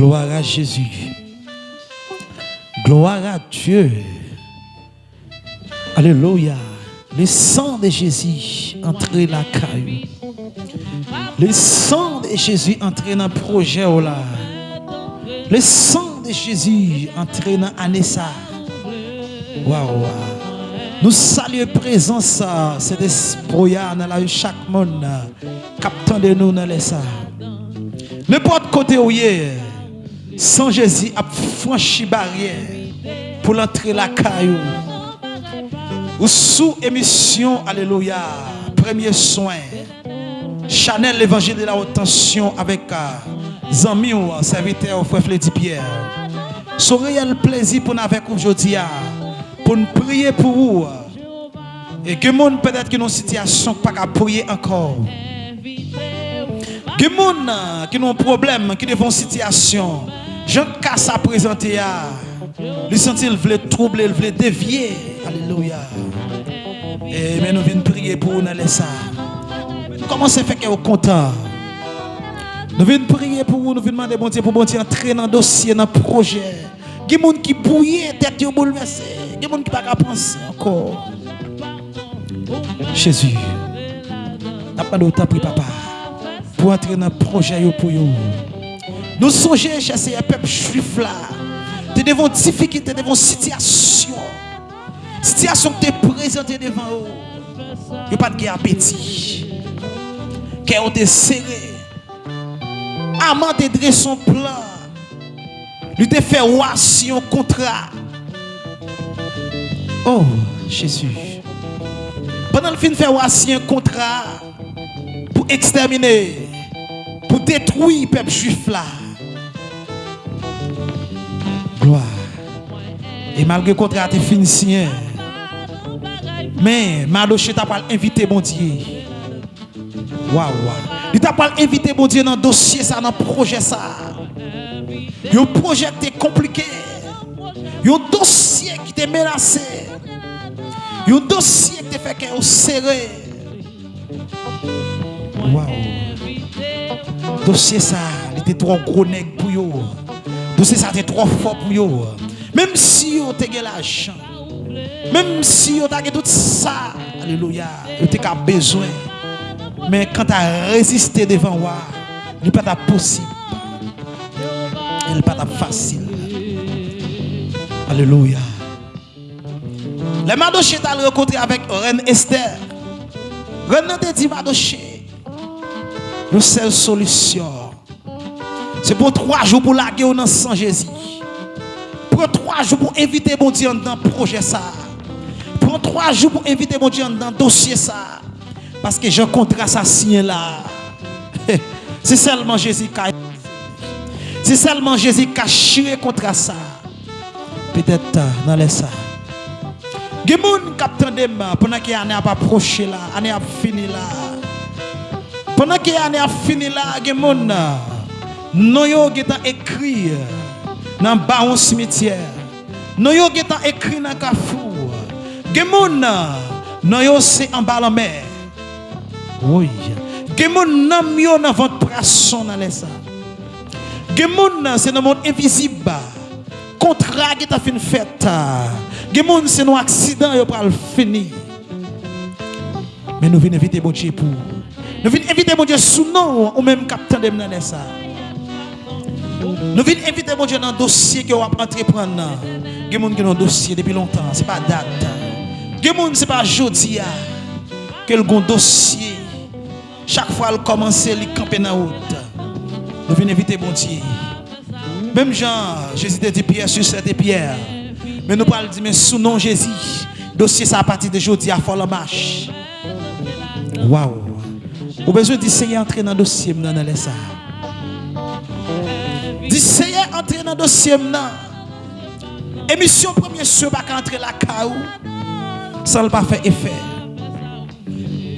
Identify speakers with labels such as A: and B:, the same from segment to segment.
A: Gloire à Jésus. Gloire à Dieu. Alléluia. Le sang de Jésus entré la caillou. Le sang de Jésus entré dans le projet. oh là. Le sang de Jésus entré dans Anessa. Waouh. Nous saluons présence, cet esprit dans la chaque monde. Captant de nous dans les ça. N'importe côté où est, sans Jésus a franchi barrière pour l'entrée la caillou. Ou sous émission, alléluia, premier soin. Chanel l'évangile de la haute tension avec euh, Zami ou euh, serviteur frère Freddy Pierre. Son réel plaisir pour nous avec aujourd'hui ah, pour nous prier pour vous. Et que monde peut-être qui ont une situation pas qu'à prier encore. Que monde euh, qui ont un problème, qui une situation, Jean casse à présenter à lui sentir veut troubler, il veut dévier. Alléluia. Et mais nous venons prier pour vous les ça. Comment ça fait que vous content? Nous venons prier pour vous, nous venons demander bon Dieu pour bon Dieu entrer dans le dossier, dans le projet. Il y a des gens qui bouillent, tête bouleversée. Il y a des gens qui ne peuvent pas penser encore. Jésus, de temps pour papa pour entrer dans le projet pour vous. Nous songeons chasser un peuple juif là. Tu devant difficulté, devant situation. Situation que tu présentée devant eux. Il n'y a pas de appétit. Cœur te serré. Amant te dressé son plan. Lui te fait un contrat. Oh, Jésus. Pendant le fin si un contrat pour exterminer, pour détruire le peuple juif là. gloire. Et malgré le contrat t'es finicien. Mais Mardoché t'a pas invité bon Dieu. Waouh waouh. Il t'a pas invité bon Dieu dans le dossier ça dans le projet ça. Un projet qui est compliqué. Un dossier qui t'est menacé. Un dossier qui t'est fait que au serré. Waouh. Dossier ça, il était trop gros nègre pour vous. Dossier ça était trop fort pour vous. Même si vous avez l'argent. Même si vous avez tout ça. Alléluia. Vous avez besoin. Mais quand tu as résisté devant moi, il n'est pas possible. Il n'est pas facile. Alléluia. Les Madoché t'a rencontré avec Reine Esther. Reine te dit Madoché. La seule solution. C'est pour trois jours pour laguer au nom sans Jésus. Pour trois jours pour inviter mon Dieu dans le projet ça. Pour trois jours pour inviter mon Dieu dans le dossier ça. Parce que j'ai un contrat signé là. C'est seulement Jésus qui a c'est seulement Jésus qui a chiré contre ça. Peut-être dans les ça. Il y a des gens qui pendant que l'année a approché là, l'année a fini là. Pendant que l'année a fini là, il y a des gens yo qui écrit dans le baron cimetière. Yo qui écrit dans le carrefour. Yo c'est en bas la mer. Oui. Il y a des gens dans votre poisson dans les moun c'est dans le monde invisible. Contrat qui t'a fait fête. Gen moun c'est un accident yo pral fini. Mais nous venons inviter mon Dieu pour. Nous venons inviter mon Dieu sous nom ou même capitaine de ça. Nous venons inviter mon Dieu dans le dossier que vous entreprendre. Gen moun qui ont un dossier depuis longtemps, c'est pas date. Gen moun c'est pas jodi que le dossier. Chaque fois elle commence, il camper dans route. Nous venons inviter mon Dieu. Même Jean, Jésus a dit Pierre sur cette pierre. Mais nous parlons dire, mais sous nom Jésus, dossier ça à partir de aujourd'hui à la marche. Waouh. Vous besoin d'essayer d'entrer dans le dossier dans les ça. D'essayer d'entrer dans le dossier maintenant. Émission premier sur pas entrer la caou. Ça ne pas faire effet.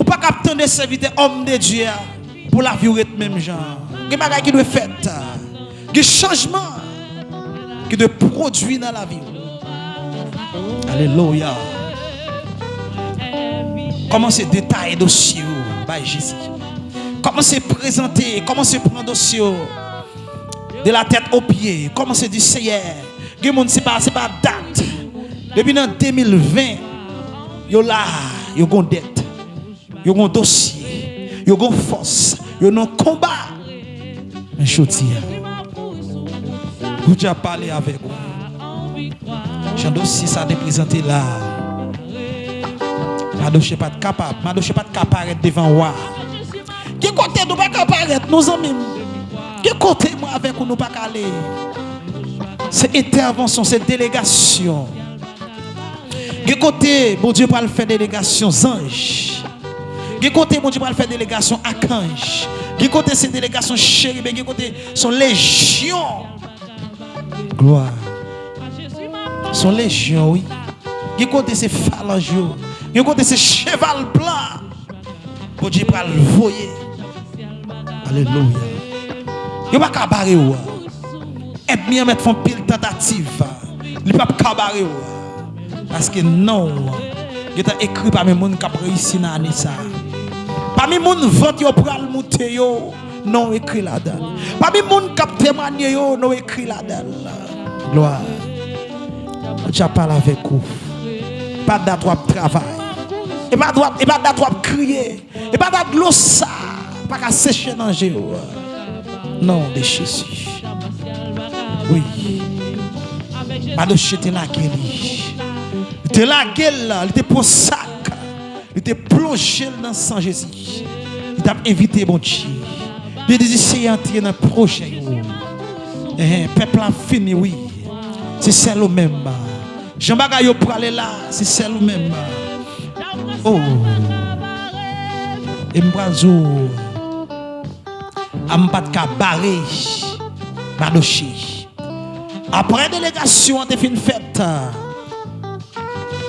A: Ou pas capter des serviteurs hommes de Dieu pour la vie même genre. Il y a des qui doivent faire. Il y a changement qui doit produire dans la vie. Alléluia. Comment se détailler dossier by Jésus. Comment se présenter, comment se prendre dossier. De la tête aux pieds. Comment c'est du Seigneur? Gen c'est pas, pas date. Depuis en 2020, yo là, yo gon dette. Yo gon dossier. Yo gon force. Yo non combat. Un choti. Vous déjà parlé avec vous. J'ai dossier ça présenté là. Madoche pas capable. Madoche pas capable devant moi. Qui côté nous pas capable nos amis? Qui côté moi avec nous pas aller. C'est intervention, c'est délégation. Qui côté bon Dieu pas le faire délégation ange. Qui côté bon Dieu pas le faire délégation archange. Qui côté c'est délégation chérubin, qui côté son légion. Gloire. Son légion oui. Qui côté c'est phalange. Qui côté c'est cheval blanc. Bon Dieu pas le voyer. Alléluia. Il pas cabaret ou. Et bien mettre font pile tentative. Il pas cabaret ou. Parce que non. Il a écrit par mes monde qui réussi dans l'année ça. Parmi gens vote yo pral monter yo, non écrit là-dedans. Parmi gens qui témoigné yo, non écrit là-dedans. Gloire. Je parle avec vous. Pas de travail. Et pas de et pas crier. Et pas l'eau ça. Pas qu'à sécher dans le Non, de Jésus. Oui. De jeter la. Il était la gueule, il était pour sac. Il était plongé dans le sang Jésus. Il t'a invité, bon Dieu. Il dit, c'est entrer dans le projet. Eh, peuple a fini, oui. C'est celle même. Jean Bagayo pour aller là, c'est celle même. Oh. Et. Ampat ka barré. Après délégation, t'es fin fête.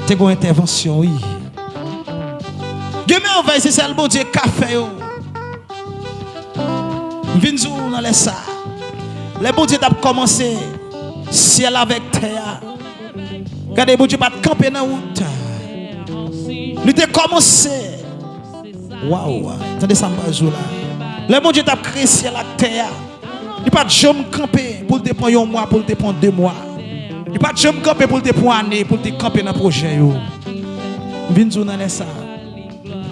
A: T'es une intervention, oui. Dieu merveille, c'est ça le bon Dieu café. Vinzou dans les ça. Le bon Dieu commencé ciel avec terre. Regardez, bon Dieu pas camper dans la route. Commencé. Waouh, ça, là. Le bon Dieu a créé ciel avec terre. Il pas jamais camper pour te prendre un mois, pour te prendre deux mois. Il pas jamais camper pour te prendre une année, pour te camper dans le projet. Vinzou dans les ça.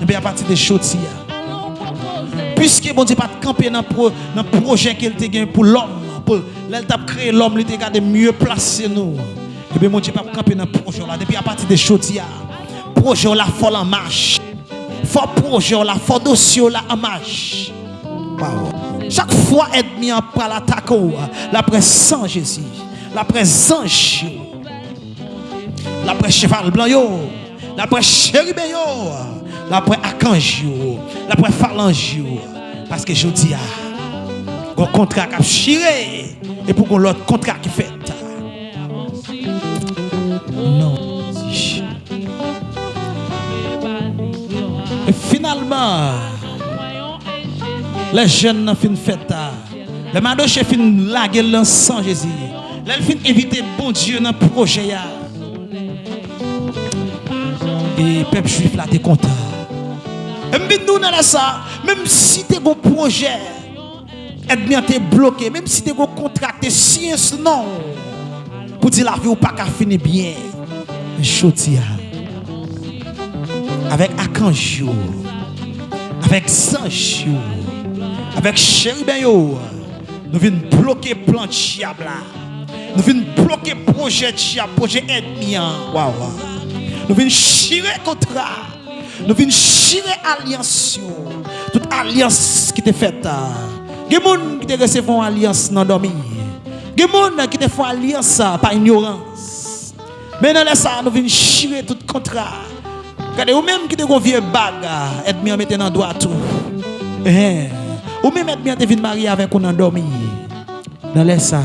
A: Et bien à partir de choses, puisque bon Dieu pas camper dans le projet qu'il a gagné pour l'homme, pour a créé l'homme, il a mieux placé nous. Et bien mon Dieu pas camper dans le projet là. Depuis à partir de choses, projet là faut en marche. Fort projet là, fort dossier là en marche. Chaque fois ennemi en par l'attaque la présence Jésus, la présence la presse cheval blanc la presse chérubin yo l'après archange, l'après phalange. Parce que je dis, un contrat qui a chiré et pour l'autre contrat qui fait. Non. Et finalement, Les jeunes n'ont fin fête. Les madoches fin laguer l'ensemble Jésus. Les fin inviter bon Dieu dans le projet. Et le peuple juif là, t'es content. Et nous, dans ça, même si t'es un projet, être t'es bloqué, même si t'es un contrat, t'es science, non. Pour dire la vie ou pas qu'à finir bien. Chotia. Avec Akanjo. Avec Sancho. Avec Cheribeyo. Nous venons bloquer plan de Nous venons bloquer projet de projet ennemi. Waouh. Nous venons chirer contrat. Nous venons chirer alliance. Toute alliance qui est faite. Il y a des gens qui reçoivent une alliance dans dormir. Il y a des gens qui font alliance par ignorance. Mais nous venons chirer tout contrat. Regardez, ou même qui te vieux bague, et bien mettre dans droit tout. Eh, ou même être bien marier avec un endormi. Dans ça,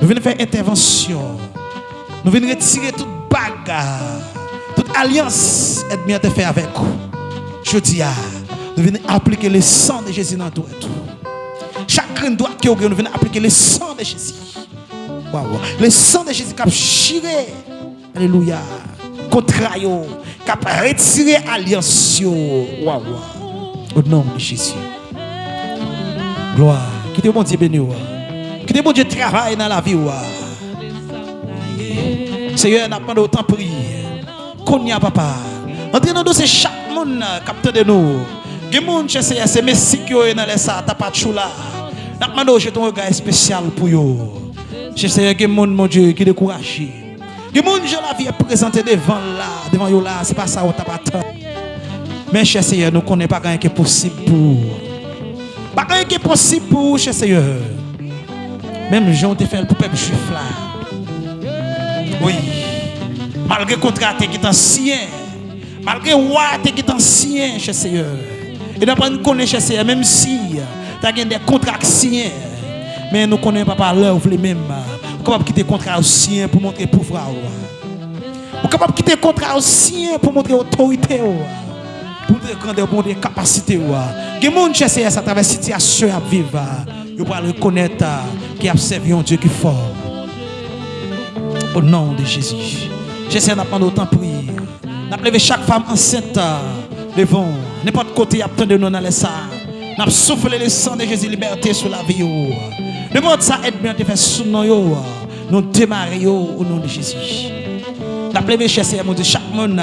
A: nous venons faire intervention. Nous venons retirer toute bague alliance est bien fait avec vous. Je dis, nous venons appliquer le sang de Jésus dans tout. Chacun doit que nous venons appliquer le sang de Jésus. Le sang de Jésus qui a chiré. Alléluia. Contre qui a retiré alliance. Wow, Au nom de Jésus. Gloire. Que Dieu bon Dieu bénisse. Que Dieu bon Dieu travaille dans la vie. Seigneur, n'a pas autant prier. Konya papa. Entrez dans dossier chaque monde capteur de nous. Gen moun che seye se mesik yo e nan lesa tapat chou la. Nak mando jeton regard spécial pour yo. Che seye gen moun mon Dieu qui découragé. Gen moun je la vie est présentée devant là, devant yo là, c'est pas ça on tapat. Mais che seye nous connaît pas rien qui est possible pour. Pas rien qui est possible pour cher Seigneur. Même Jean te fait pour peuple juif là. Oui. Malgré le contrat qui est ancien. Malgré le roi qui est ancien cher Seigneur. Et d'après nous connaissons cher Seigneur, même si tu as des contrats signés. Mais nous connaissons pas par l'heure, les mêmes. Capable quitter le contrat ancien pour montrer pouvoir. Vous Capable de quitter le contrat ancien pour montrer autorité. Pour montrer grandeur, pour montrer capacité. Il y a des gens qui à travers la situation à vivre. Vous pouvez reconnaître qui a servi un Dieu qui est fort. Au nom de Jésus. J'essaie d'apprendre autant prier. N'appelez chaque femme enceinte devant. N'importe côté, de nous dans les salles. N'a soufflé le sang de Jésus liberté sur la vie. Demande ça aide bien de faire sous nous. Nous démarrer au nom de Jésus. N'a plevé chercher mon Dieu chaque monde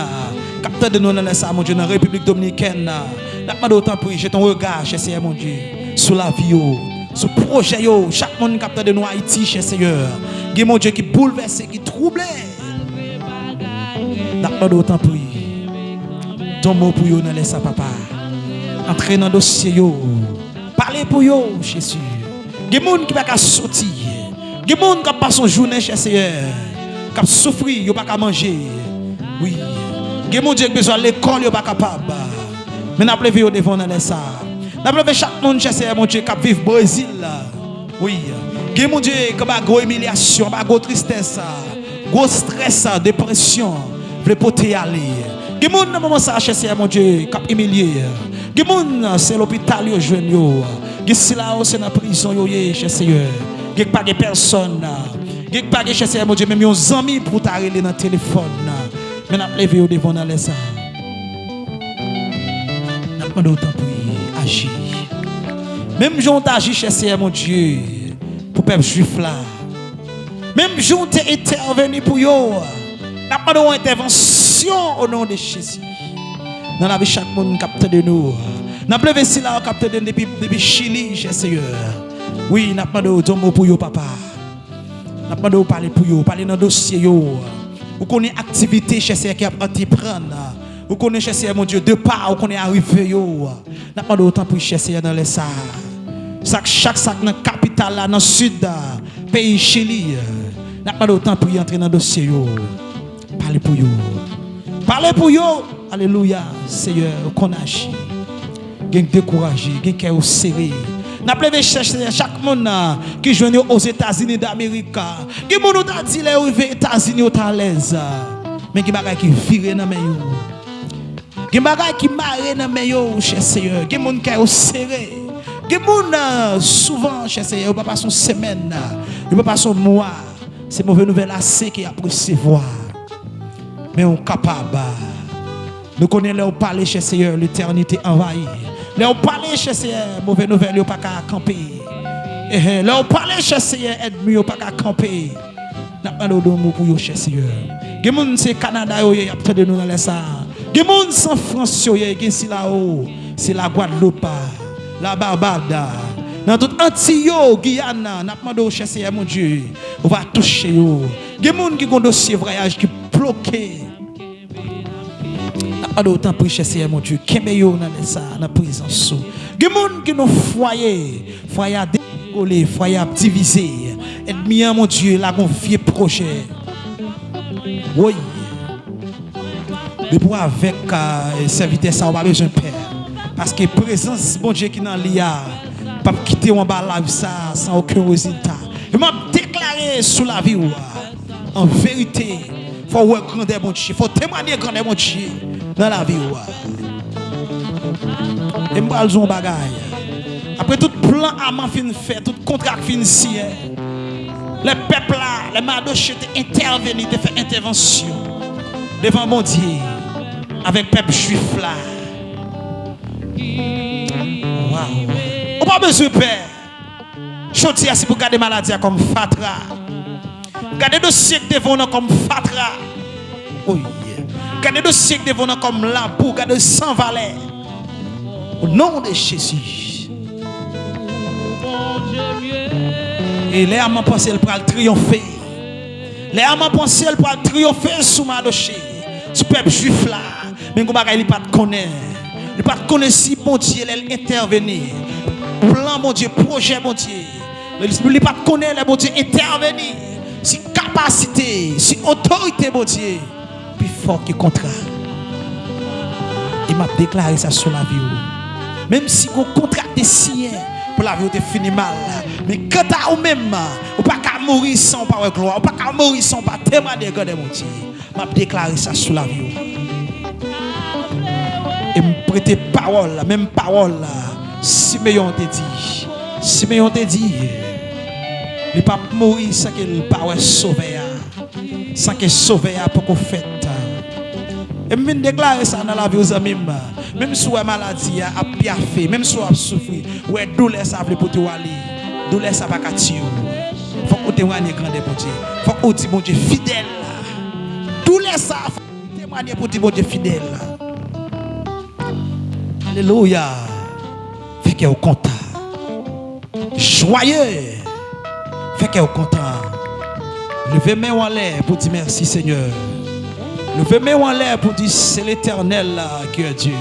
A: capteur de nous dans mon Dieu dans la République dominicaine. N'a pas d'autant prier, j'ai ton regard chercher mon Dieu sur la vie ce projet, chaque monde capteur de nous Haïti, cher Seigneur. Il mon Dieu qui bouleverse, qui trouble. N'a pas d'autant prier. Ton mot pour vous dans les papa. Entrez dans le dossier. Parlez pour vous, Jésus. Il y a des gens qui ne peuvent pas sortir. Il y a des gens qui pas journée, cher Seigneur. Qui ont souffert, ils ne peuvent pas manger. Oui. Il y a des gens ont besoin de l'école, ils ne sont pas capables. Mais nous avons devant dans salles. Nous avons chaque monde, cher Seigneur, mon Dieu, qui vit au Brésil. Oui. Que mon Dieu, qui a une humiliation, une tristesse, un stress, dépression. Vous pouvez aller. Mon moment ça, cher Seigneur, mon Dieu, qui a humilié. Que mon c'est l'hôpital, yo jeune yo. C'est là c'est dans prison, yo, cher Seigneur. Que pas de personne. Que pas de cher Seigneur, mon Dieu, même un ami pour t'arrêter dans le téléphone. Mais nous levé devant les salles. Nous avons autant pour agir. Même si on agit, cher mon Dieu, pour le peuple juif là. Même si on intervenu pour eux, nous une intervention au nom de Jésus. Dans la vie, chaque monde capte de nous. Nous avons levé là, capte de nous depuis, Chili, cher Seigneur. Oui, nous demandé mot pour eux, papa. Nous demandé parler pour eux, parler dans le dossier. Vous connaissez l'activité, cher Seigneur, qui a entreprendre. Vous connaissez, Seigneur, mon Dieu, de part, vous connaissez arrivé. Nous demandé autant pour Seigneur dans les salles. Chaque sac dans la capitale, dans le sud, pays Chili. Nous demandé autant pour entrer dans le dossier. Parlez pour eux. Parlez pour eux. Alléluia, Seigneur, qu'on agit. Gagne découragé, gagne cœur serré. N'a pas chercher chaque monde qui joue aux États-Unis d'Amérique. Qui monde t'a dit les aux États-Unis au à l'aise? Mais qui bagay qui vire dans mes. Qui bagay qui marre dans mes yo, cher Seigneur? Qui monde cœur serré? Qui monde souvent, cher Seigneur, pas son semaine, il pas son mois. C'est mauvaise nouvelle assez qui a recevoir. Mais on capable nous connaissons leur parler chez Seigneur, l'éternité envahie. Leur parler chez Seigneur, mauvaise nouvelle, ils pas qu'à camper. Leur parler chez Seigneur, ennemi, ils pas qu'à camper. N'a pas de mot pour eux chez Seigneur. Gens c'est Canada, ils ont de nous dans les ça. Gens c'est France, ils sont là-haut. C'est la Guadeloupe, la Barbade. Dans tout Antio, Guyana, n'a pas chez Seigneur, mon Dieu. On va toucher. Les gens qui ont dossier voyage qui bloqué pas d'autant pour chercher mon Dieu. Est dans ça, dans la présence. Des gens qui ont foyer, foyer à décoller, foyer à diviser. Ennemi, mon Dieu, là, un vieux projet. Oui. Mais pour avec euh, serviteur, ça, on va besoin de père. Parce que présence, mon Dieu, qui est dans l'IA, pas quitter en bas la ça sans aucun résultat. Je m'a déclaré sous la vie, en vérité, faut voir grandeur, mon Dieu. Faut témoigner grandeur, mon Dieu dans la vie. Et je un bagaille. Après tout plan à fin fait, tout contrat fin signé, les peuples là, les madoches étaient intervenus, de faire intervention devant mon Dieu avec le peuple juif là. Wow. On pas besoin de père. Jodi, c'est pour garder maladie comme fatra. Gardez dossier devant comme fatra. Oh yeah. Gardez dossier que devant comme lampeau, gardez sans valeur. Au nom de Jésus. Et les amants pensent qu'elle pourra triompher. Les amants pensent qu'elle pourra triompher sous ma dossier. Ce peuple juif là. Mais vous ne pas connaître. Il ne pas connaître si bon Dieu intervenir. Plan mon Dieu, projet mon Dieu. Il ne pas connaître le bon Dieu intervenir. Si capacité, si autorité mon Dieu. Fort que. Il m'a déclaré ça sur la vie. Même si vous contrat est signé pour la vie, vous fini mal. Mais quand à vous-même, vous pas qu'à mourir sans pas gloire, vous pas qu'à mourir sans pas de mon Dieu. m'a déclaré ça sur la vie. Et me prêter parole, même parole te dit, te dit, il pas mourir sans qu'il pas sauver, sans qu'il sauve pour qu'on fait. Et je déclarer ça dans la vie aux amis. Même si la maladie a piaffé, même si vous souffert, ouais, douleur ça veut pour toi aller. Douleur ça va Il Faut que tu témoignes grand bon Dieu. Faut que tu mon Dieu fidèle. Douleur ça faut témoigner pour mon Dieu fidèle. Alléluia. Fait que vous content. Joyeux. Fait que vous content. Levez main en l'air pour dire merci Seigneur. Levez main en l'air pour dire c'est l'éternel qui est Dieu.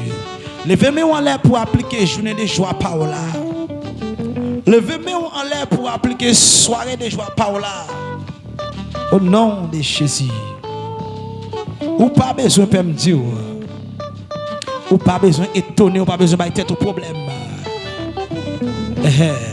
A: Levez main en l'air pour appliquer journée de joie Paola. Levez main en l'air pour appliquer soirée de joie Paola. Au nom de Jésus. Ou pas besoin de me dire. Ou pas besoin d'étonner, ou pas besoin de tête au problème. Eh, eh.